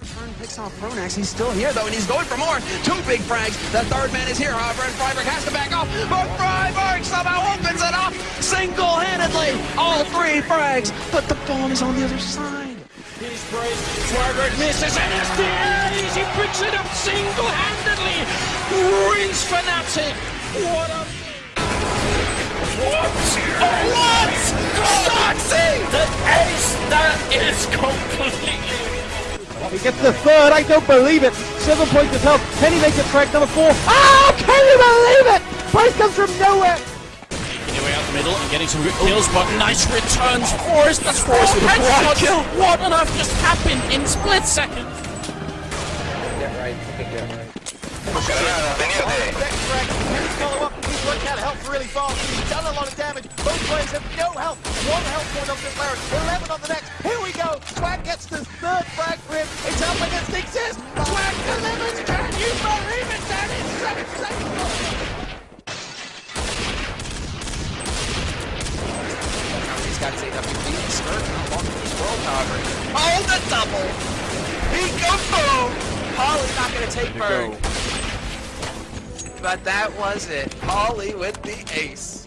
Turn picks off Pronax. He's still here though, and he's going for more. Two big frags. The third man is here, however, and Friberg has to back off. But Friberg somehow opens it up single-handedly. All three frags, but the ball is on the other side. He's brave. Friberg misses, and it's the A's. He picks it up single-handedly. Wins Fnatic. What a what? What? Soxy! The ace that is completely he gets the third, I don't believe it. Seven points of health. Can he make it track number four? Oh, can you believe it? Price comes from nowhere. Making way out the middle and getting some good kills, but nice returns. f0rest, that's f0rest with a quad kill. What on earth just happened in split seconds? Get right, get right. Follow up, he's worked out health really fast. He's done a lot of damage. Both players have no health. One health point on this Larry. 11 on the next. Here we go. Swag gets the third frag got AWP. Skirt not long in this world, however. Oh, the double! Peekaboo! Polly's not going to take Berg. But that was it. Polly with the ace.